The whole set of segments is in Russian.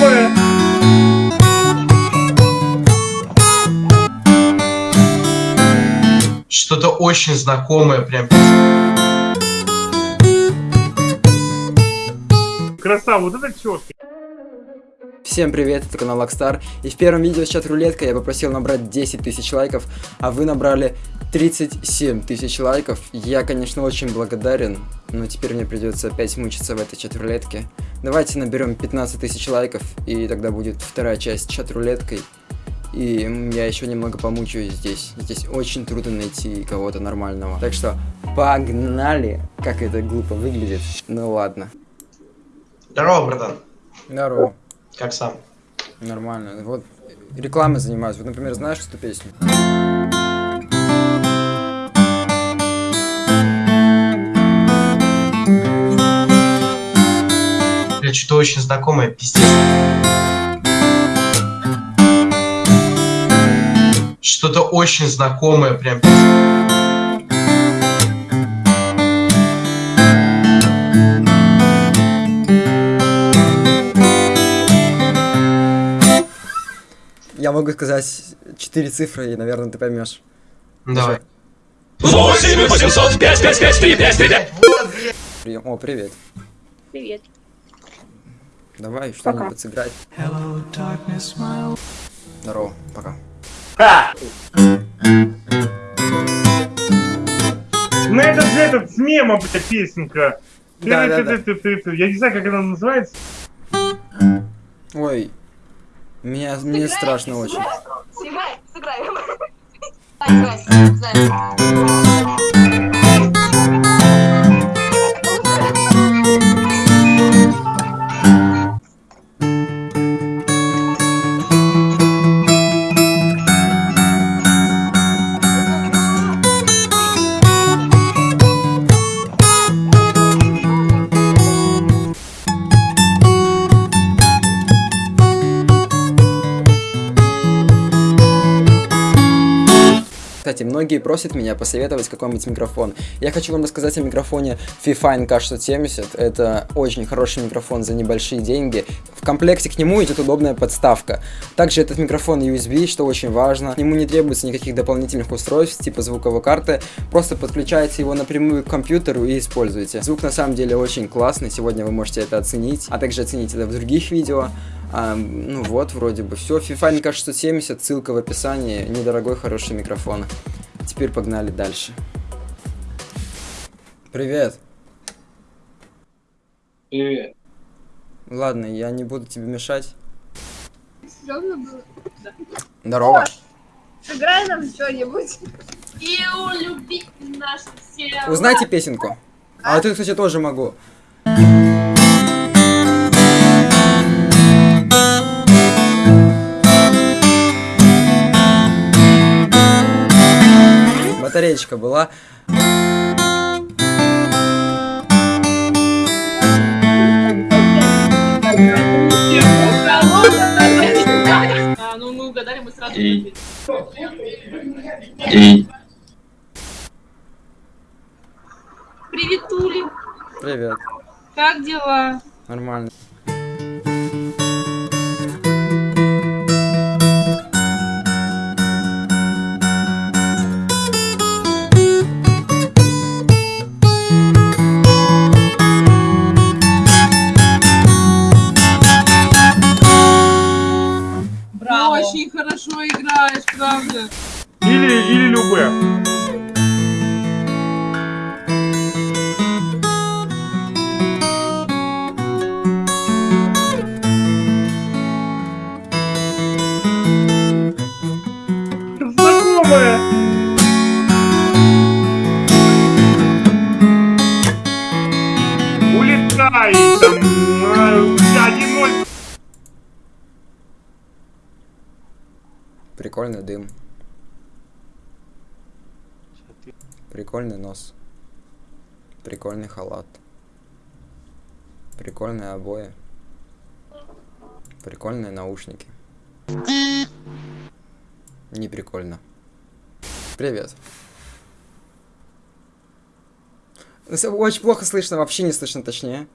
знакомое! Что-то очень знакомое прям. Красава, вот это четко. Всем привет, это канал Лакстар, и в первом видео с чат-рулетка я попросил набрать 10 тысяч лайков, а вы набрали 37 тысяч лайков. Я, конечно, очень благодарен, но теперь мне придется опять мучиться в этой чат-рулетке. Давайте наберем 15 тысяч лайков, и тогда будет вторая часть чат-рулеткой. И я еще немного помучаюсь здесь. Здесь очень трудно найти кого-то нормального. Так что погнали! Как это глупо выглядит. Ну ладно. Здорово, братан. Здорово. Как сам? Нормально. Вот рекламой занимаюсь. Вот, например, знаешь эту песню? Бля, что-то очень знакомое, пиздец. Что-то очень знакомое прям. Я могу сказать четыре цифры, и, наверное, ты поймешь. Давай. 8 800 5 5 5 3 5 3 5 Вот, бля. Прием. О, привет. Привет. Давай что-нибудь сыграть. Здорово, пока. Ну это же этот с мема, блядь, песенка. Да, да, да. Я не знаю, как она называется. Ой, меня, мне страшно очень. Сыграй, сыграем. Кстати, многие просят меня посоветовать какой-нибудь микрофон. Я хочу вам рассказать о микрофоне Fifine K670. Это очень хороший микрофон за небольшие деньги. В комплекте к нему идет удобная подставка. Также этот микрофон USB, что очень важно. К нему не требуется никаких дополнительных устройств, типа звуковой карты. Просто подключаете его напрямую к компьютеру и используете. Звук на самом деле очень классный, сегодня вы можете это оценить, а также оценить это в других видео. А, ну вот, вроде бы все. FIFA K670, ссылка в описании. Недорогой, хороший микрофон. Теперь погнали дальше. Привет. Привет. Ладно, я не буду тебе мешать. Серьезно было? Здорово. Сыграй нам что-нибудь. И улюби наш все. Узнайте песенку. А вот это, кстати, тоже могу. Батареечка была. А, ну мы угадали, мы сразу И- ответили. И Приветули. Привет. Как дела? Нормально. Прикольный дым. Прикольный нос. Прикольный халат. Прикольные обои. Прикольные наушники. Не прикольно. Привет. С- Очень плохо слышно, вообще не слышно, точнее.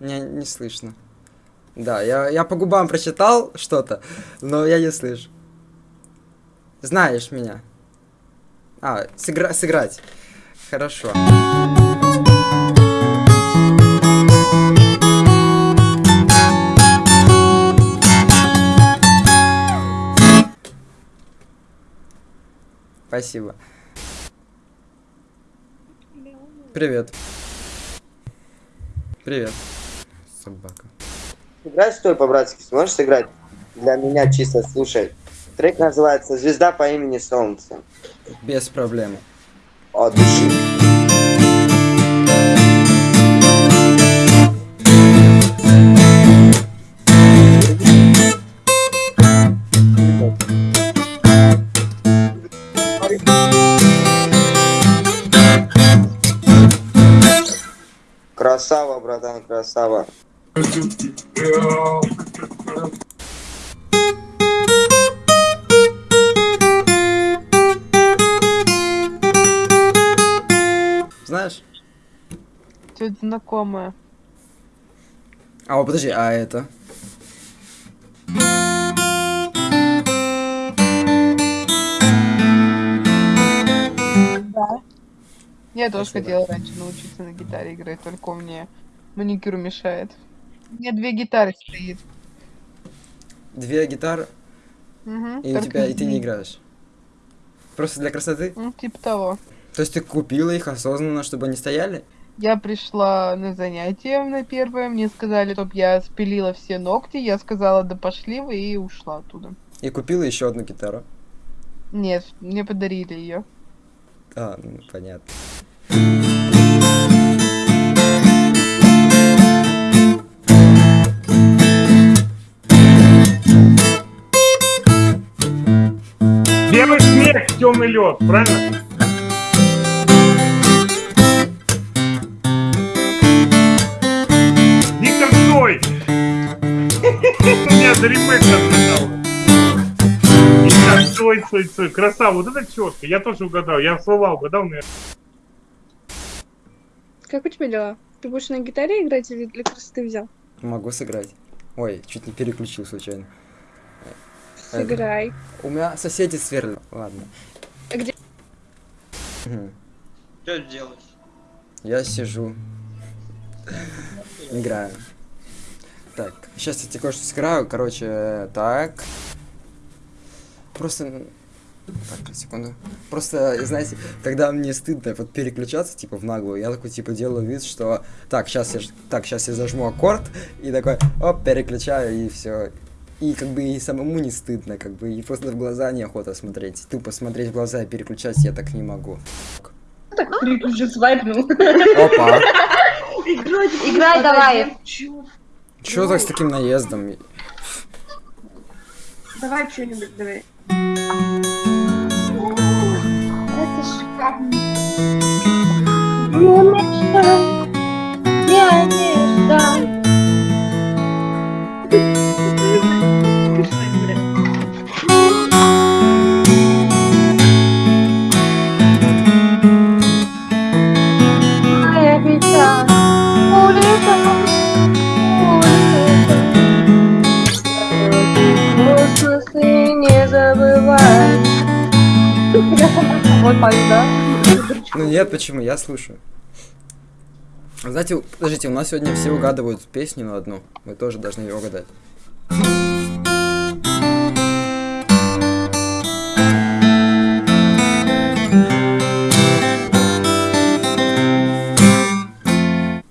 Не, не слышно. Да, я, я по губам прочитал что-то, но я не слышу. Знаешь меня. А, сыгра- сыграть. Хорошо. Спасибо. Привет. Привет. Собака. Играть стой по-братски, сможешь сыграть? Для меня чисто, слушай. Трек называется «Звезда по имени Солнце». Без проблем. От души. Красава, братан, красава. Знаешь? Что-то знакомое. А, о, подожди, а это? Я тоже Спасибо. хотела раньше научиться на гитаре играть, только мне маникюр мешает. У меня две гитары стоит. Две гитары, Мгм, и у тебя, и ты не играешь. Просто для красоты? Ну, типа того. То есть ты купила их осознанно, чтобы они стояли? Я пришла на занятие на первое, мне сказали, чтоб я спилила все ногти, я сказала, да пошли вы, и ушла оттуда. И купила еще одну гитару. Нет, мне подарили ее. А, ну, понятно. Темный лед, правильно? Виктор Цой! У меня за ремейк разгадал. Виктор Цой, Цой, Цой. Красава, вот это четко. Я тоже угадал. Я слова угадал, наверное. Как у тебя дела? Ты будешь на гитаре играть или для красоты взял? Могу сыграть. Ой, чуть не переключил случайно. Это- Сыграй. У меня соседи сверлят. Ладно. Что делать? Я сижу. Играю. Так, сейчас я тебе кое-что сыграю. Короче, так. Просто... Так, секунду. Просто, знаете, когда мне стыдно вот переключаться, типа, в наглую, я такой, типа, делаю вид, что... Так, сейчас я, так, сейчас я зажму аккорд, и такой, оп, переключаю, и все. И как бы и самому не стыдно, как бы, и просто в глаза неохота смотреть. Тупо смотреть в глаза и переключать я так не могу. Так уже свайпнул. Опа! Играй давай. Чё так с таким наездом? Давай что-нибудь, давай. Это шикарно. Вот пою, да? Ну нет, почему? Я слушаю. Знаете, подождите, у нас сегодня все угадывают песню на одну. Вы тоже должны ее угадать.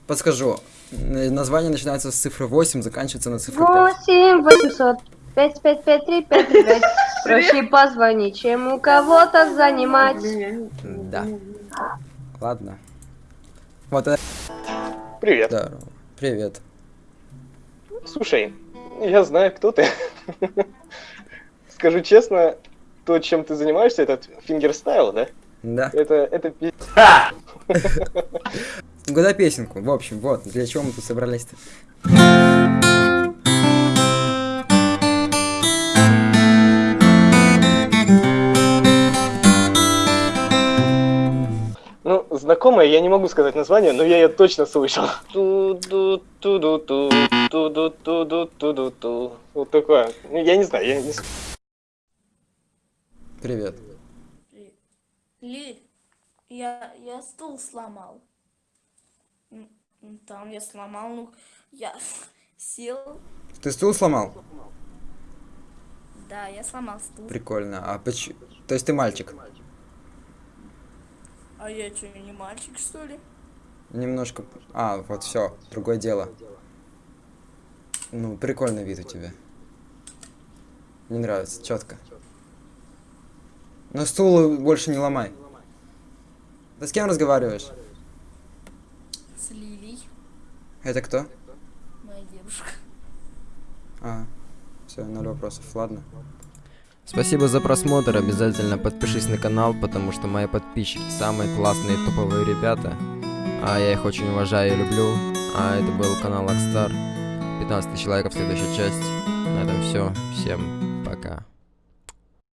Подскажу. Название начинается с цифры 8, заканчивается на цифру 5. Восемь восемьсот пять пять пять три пять три пять. Проще позвонить, чем у кого-то занимать. Да. Ладно. Вот это Привет. здорово. Привет. Слушай, я знаю, кто ты. Скажу честно, то, чем ты занимаешься, этот fingerstyle, да? Да. Это, это пи***. Угадай песенку. В общем, вот, для чего мы тут собрались-то. Знакомая, я не могу сказать название, но я ее точно слышал. Ту-ду-ту-ду-ту, ту-ду-ту-ду-ту-ду-ту. Вот такое. Ну, Я не знаю, я не... с- Привет. Лиль, я, я стул сломал. М, м, Там я сломал, ну, я сел. Ты стул сломал? Да, я сломал стул. Прикольно. А почему? То есть ты мальчик? А я что, не мальчик, что ли? Немножко... А, вот все, другое дело. Ну, прикольный вид у тебя. Мне нравится, четко. Но стул больше не ломай. Ты с кем разговариваешь? С Лилей, Это кто? моя девушка. А, все, ноль вопросов, ладно. Спасибо за просмотр, обязательно подпишись на канал, потому что мои подписчики самые классные топовые ребята. А я их очень уважаю и люблю. А это был канал Акстар. 15 тысяч лайков, следующая часть. На этом все. Всем пока.